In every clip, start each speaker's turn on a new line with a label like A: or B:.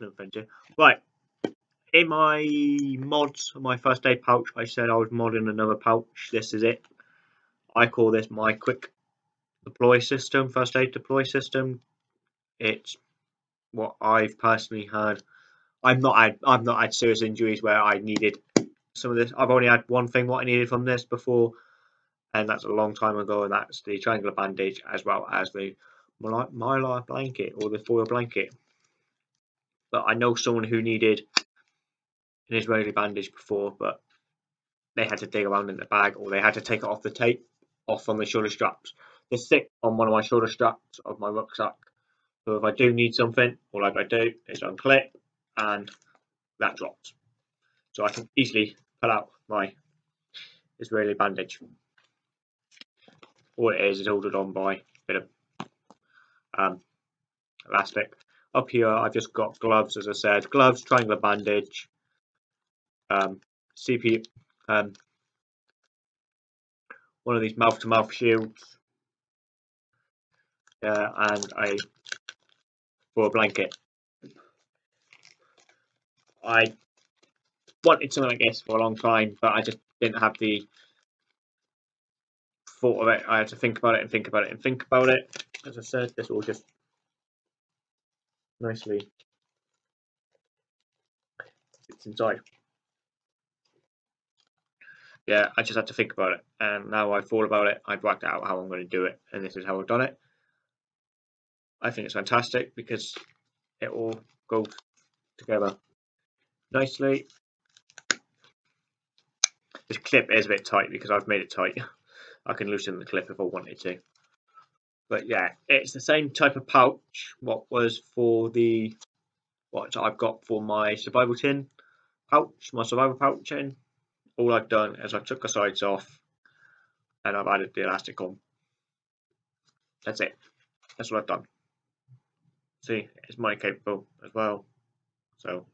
A: offense Right. In my mods, my first aid pouch, I said I was modding another pouch. This is it. I call this my quick deploy system, first aid deploy system. It's what I've personally had. I've not had I've not had serious injuries where I needed some of this. I've only had one thing what I needed from this before, and that's a long time ago, and that's the triangular bandage as well as the mylar blanket or the foil blanket. But I know someone who needed an Israeli bandage before, but they had to dig around in the bag or they had to take it off the tape off on the shoulder straps. They stick on one of my shoulder straps of my rucksack. So if I do need something, all I gotta do is unclip and that drops. So I can easily pull out my Israeli bandage. All it is is ordered on by a bit of um, elastic. Up here I've just got gloves as I said, gloves, triangular bandage, um, CP, um, one of these mouth-to-mouth -mouth shields, uh, and a for a blanket. I wanted something like this for a long time, but I just didn't have the thought of it. I had to think about it and think about it and think about it. As I said, this will just nicely fits inside. Yeah, I just had to think about it, and now I've thought about it. I've worked out how I'm going to do it, and this is how I've done it. I think it's fantastic because it all goes together nicely. This clip is a bit tight because I've made it tight. I can loosen the clip if I wanted to. But yeah, it's the same type of pouch what was for the what I've got for my survival tin pouch, my survival pouch in. All I've done is I took the sides off and I've added the elastic on. That's it. That's what I've done. See, it's MOLLE capable as well. So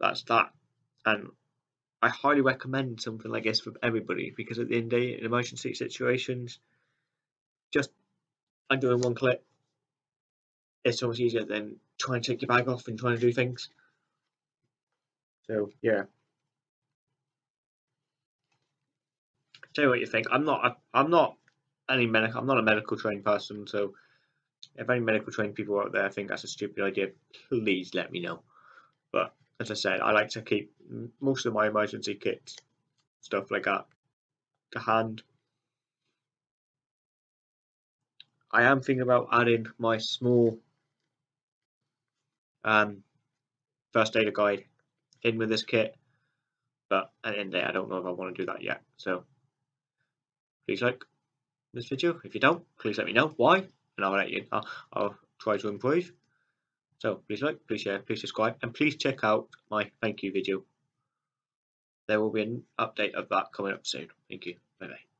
A: that's that. And I highly recommend something like this for everybody because at the end of the day, in emergency situations, just undoing one clip, it's so much easier than trying to take your bag off and trying to do things. So yeah. Tell you what you think. I'm not. I'm not any medical. I'm not a medical trained person. So if any medical trained people out there think that's a stupid idea, please let me know. But as I said, I like to keep most of my emergency kits, stuff like that, to hand. I am thinking about adding my small um, first aider guide in with this kit, but at the end of the day, I don't know if I want to do that yet. So please like this video. If you don't, please let me know why, and I'll let you. I'll, I'll try to improve. So please like, please share, please subscribe, and please check out my thank you video. There will be an update of that coming up soon. Thank you. Bye bye.